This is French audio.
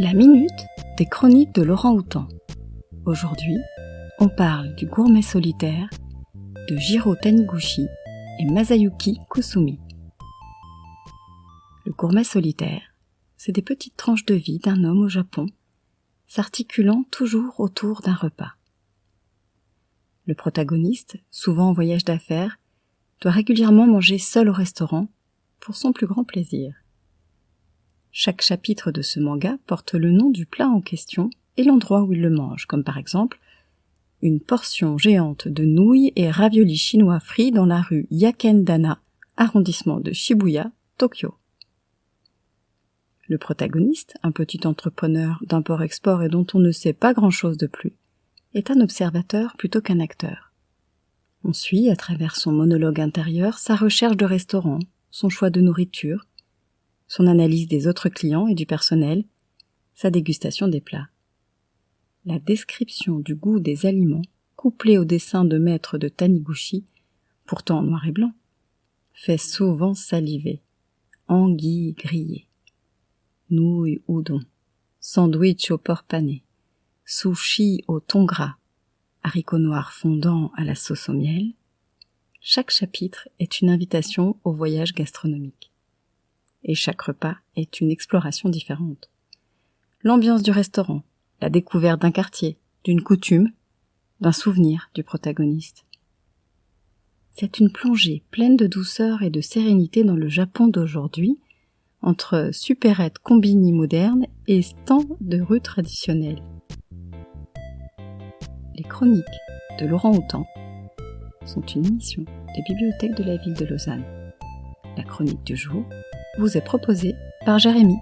La minute des chroniques de Laurent Houtan. Aujourd'hui, on parle du gourmet solitaire de Jiro Taniguchi et Masayuki Kusumi. Le gourmet solitaire, c'est des petites tranches de vie d'un homme au Japon, s'articulant toujours autour d'un repas. Le protagoniste, souvent en voyage d'affaires, doit régulièrement manger seul au restaurant pour son plus grand plaisir. Chaque chapitre de ce manga porte le nom du plat en question et l'endroit où il le mange, comme par exemple une portion géante de nouilles et raviolis chinois frits dans la rue Yakendana, arrondissement de Shibuya, Tokyo. Le protagoniste, un petit entrepreneur d'import-export et dont on ne sait pas grand-chose de plus, est un observateur plutôt qu'un acteur. On suit, à travers son monologue intérieur, sa recherche de restaurant, son choix de nourriture, son analyse des autres clients et du personnel, sa dégustation des plats. La description du goût des aliments, couplée au dessin de maître de Taniguchi, pourtant en noir et blanc, fait souvent saliver. Anguilles grillées, nouilles udon, sandwich au porc pané, sushi au thon gras, haricots noirs fondants à la sauce au miel. Chaque chapitre est une invitation au voyage gastronomique et chaque repas est une exploration différente. L'ambiance du restaurant, la découverte d'un quartier, d'une coutume, d'un souvenir du protagoniste. C'est une plongée pleine de douceur et de sérénité dans le Japon d'aujourd'hui, entre supérettes combini modernes et stands de rue traditionnels. Les chroniques de Laurent Houtan sont une émission des bibliothèques de la ville de Lausanne. La chronique du jour vous est proposé par Jérémy.